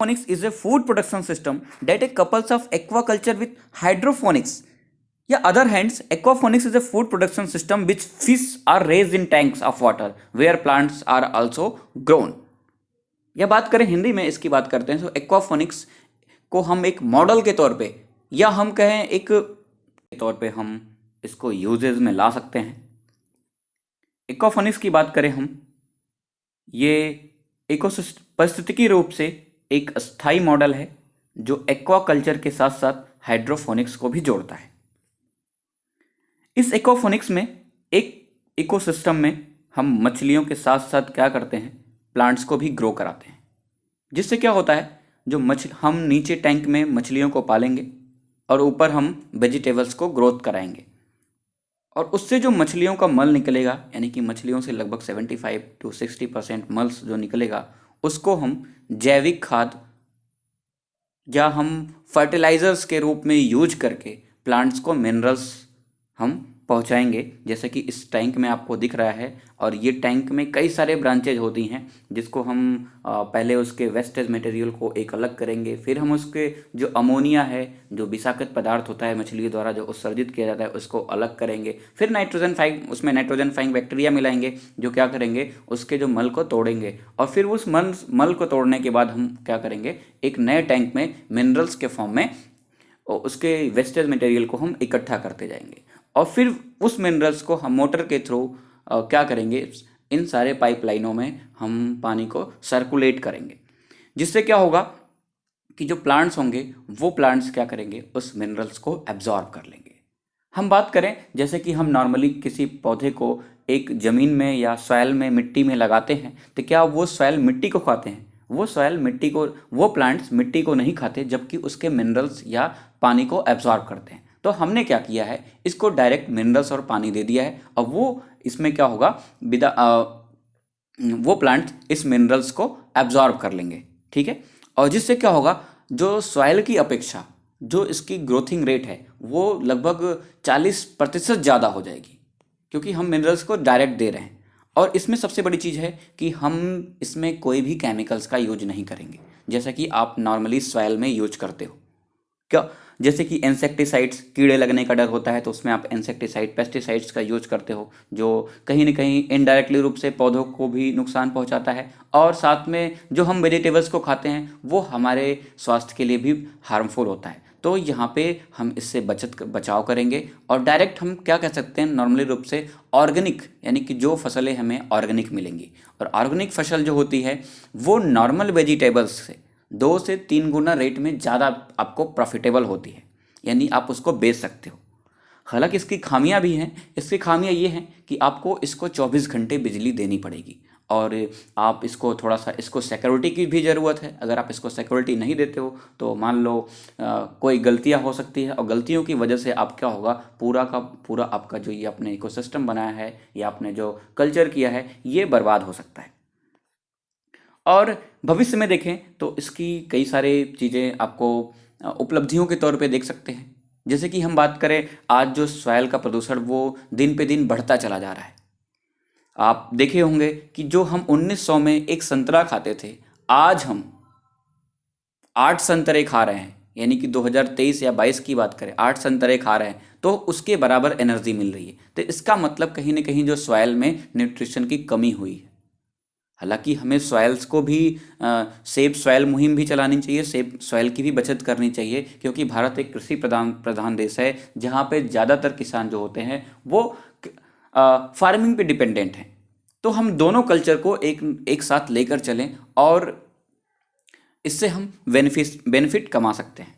Aquaponics is a food production system that couples of aquaculture with hydroponics. Yeah, other hands, aquaponics is a food production system which fish are raised in tanks of water where plants are also grown. या बात करें हिंदी में इसकी बात करते हैं तो aquaponics को हम एक मॉडल के तौर पे या हम कहें एक तौर पे हम इसको यूजेज में ला सकते हैं एक्वाफोनिक्स की बात करें हम ये इकोसिस्ट परिस्थितिकी रूप से एक अस्थाई मॉडल है, जो एक्वाकल्चर के साथ साथ हाइड्रोफोनिक्स को भी जोड़ता है। इस एक्वाफोनिक्स में एक इकोसिस्टम में हम मछलियों के साथ साथ क्या करते हैं? प्लांट्स को भी ग्रो कराते हैं। जिससे क्या होता है, जो मछ, हम नीचे टैंक में मछलियों को पालेंगे और ऊपर हम वेजिटेबल्स को ग्रोथ कराएँगे। और उससे जो मछलियों का मल निकलेगा, यानी कि मछलियों से लगभग 75 टू 60 परसेंट मल्स जो निकलेगा उसको हम जैविक खाद या हम फर्टिलाइजर्स के रूप में यूज़ करके प्लांट्स को मिनरल्स हम पहुंचाएँगे। जैसे कि इस टैंक में आपको दिख रहा है और ये टैंक में कई सारे ब्रांचेज होती हैं, जिसको हम पहले उसके वेस्टेज मटेरियल को एक अलग करेंगे। फिर हम उसके जो अमोनिया है, जो विषाक्त पदार्थ होता है मछलियों द्वारा जो उत्सर्जित किया जाता है, उसको अलग करेंगे। फिर नाइट्रोजन फाइंग उसमें नाइट्रोजन फाइंग बैक्टीरिया मिलाएँगे, जो क्या करेंगे, उसके जो मल को तोड़ेंगे। और फिर उस मल मल को तोड़ने के बाद हम क्या करेंगे, एक नए टैंक में मिनरल्स के फॉर्म में उसके वेस्टेज मटेरियल को हम इकट्ठा करते जाएँगे। और फिर उस मिनरल्स को हम मोटर के थ्रू क्या करेंगे? इन सारे पाइपलाइनों में हम पानी को सर्कुलेट करेंगे। जिससे क्या होगा कि जो प्लांट्स होंगे, वो प्लांट्स क्या करेंगे? उस मिनरल्स को एब्जॉर्ब कर लेंगे। हम बात करें, जैसे कि हम नॉर्मली किसी पौधे को एक ज़मीन में या सॉयल में मिट्टी में लगाते हैं तो क्या वो सॉयल मिट्टी को खाते हैं? वो सॉयल मिट्टी को, वो प्लांट्स मिट्टी को नहीं खाते, जबकि उसके मिनरल्स या पानी को एब्जॉर्ब करते हैं। तो हमने क्या किया है? इसको डायरेक्ट मिनरल्स और पानी दे दिया है। अब वो इसमें क्या होगा? विदा वो प्लांट इस मिनरल्स को एब्जॉर्ब कर लेंगे, ठीक है? और जिससे क्या होगा? जो सॉइल की अपेक्षा, जो इसकी ग्रोथिंग रेट है, वो लगभग 40 प्रतिशत ज़्यादा हो जाएगी, क्योंकि हम मिनरल्स को डायरेक्ट दे रहे हैं। और इसमें सबसे बड़ी चीज़ है कि हम इसमें कोई भी केमिकल्स का यूज़ नहीं करेंगे, जैसा कि आप नॉर्मली सॉयल में यूज़ करते हो। क्या? जैसे कि इंसेक्टिसाइड्स कीड़े लगने का डर होता है तो उसमें आप इंसेक्टिसाइड पेस्टिसाइड्स का यूज़ करते हो, जो कहीं ना कहीं इनडायरेक्टली रूप से पौधों को भी नुकसान पहुंचाता है। और साथ में जो हम वेजिटेबल्स को खाते हैं, वो हमारे स्वास्थ्य के लिए भी हार्मफुल होता है। तो यहाँ पे हम इससे बचत बचाव करेंगे और डायरेक्ट हम क्या कह सकते हैं नॉर्मली रूप से ऑर्गेनिक यानी कि जो फ़सलें हमें ऑर्गेनिक मिलेंगी। और ऑर्गेनिक फ़सल जो होती है, वो नॉर्मल वेजिटेबल्स से दो से तीन गुना रेट में ज़्यादा आपको प्रॉफिटेबल होती है। यानी आप उसको बेच सकते हो। हालाँकि इसकी खामियाँ भी हैं। इसकी खामियाँ ये हैं कि आपको इसको 24 घंटे बिजली देनी पड़ेगी। और आप इसको थोड़ा सा इसको सिक्योरिटी की भी ज़रूरत है। अगर आप इसको सिक्योरिटी नहीं देते हो तो मान लो आ, कोई गलतियाँ हो सकती है। और गलतियों की वजह से आप क्या होगा? पूरा का पूरा आपका जो ये अपने इकोसिस्टम बनाया है या आपने जो कल्चर किया है ये बर्बाद हो सकता है। और भविष्य में देखें तो इसकी कई सारे चीज़ें आपको उपलब्धियों के तौर पे देख सकते हैं। जैसे कि हम बात करें, आज जो सॉयल का प्रदूषण वो दिन पे दिन बढ़ता चला जा रहा है। आप देखे होंगे कि जो हम 1900 में एक संतरा खाते थे, आज हम आठ संतरे खा रहे हैं। यानी कि 2023 या 22 की बात करें, आठ संतरे खा रहे हैं तो उसके बराबर एनर्जी मिल रही है। तो इसका मतलब कहीं ना कहीं जो सॉयल में न्यूट्रिशन की कमी हुई है। हालाँकि हमें सॉयल्स को भी सेब सॉयल मुहिम भी चलानी चाहिए सेब सॉयल की भी बचत करनी चाहिए, क्योंकि भारत एक कृषि प्रधान प्रधान देश है, जहाँ पे ज़्यादातर किसान जो होते हैं, वो फ़ार्मिंग पे डिपेंडेंट हैं। तो हम दोनों कल्चर को एक एक साथ लेकर चलें और इससे हम बेनिफिट बेनिफिट कमा सकते हैं।